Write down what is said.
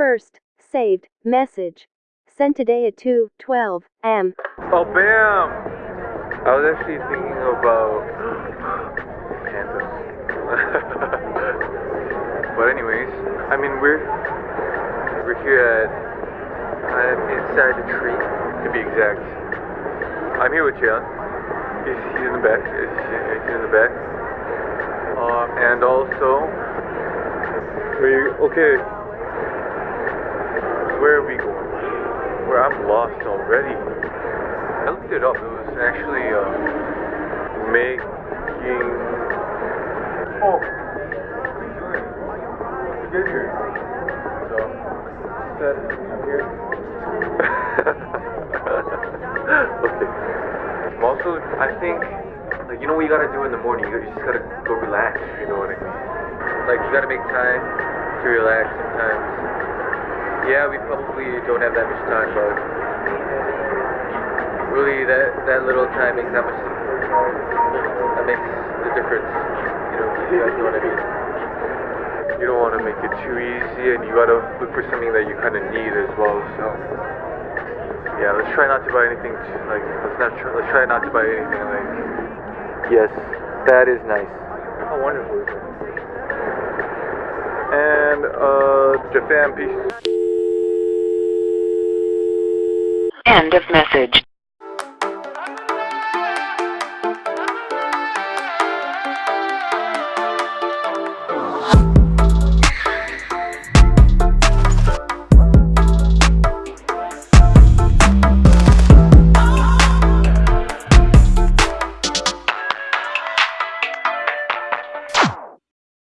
First, saved, message. Sent today at 2:12 am. Oh, bam! I was actually thinking about pandas. but anyways, I mean we're we're here at I'm inside the tree to be exact. I'm here with Jan. He's, he's in the back. He's, he's in the back. Um, and also, we okay. Where are we going? Where I'm lost already. I looked it up. It was actually uh, making. Oh. Good here. So, I'm here. okay. I'm also, I think, like you know what you gotta do in the morning. You just gotta go relax. You know what I mean? Like you gotta make time to relax sometimes. Yeah, we probably don't have that much time, but really that that little time makes that much that makes the difference. You know, you guys know what I mean. You don't want to make it too easy, and you gotta look for something that you kind of need as well. So yeah, let's try not to buy anything too, like let's not try, let's try not to buy anything like. Yes, that is nice. How wonderful? And uh, Japan, peace. End of message.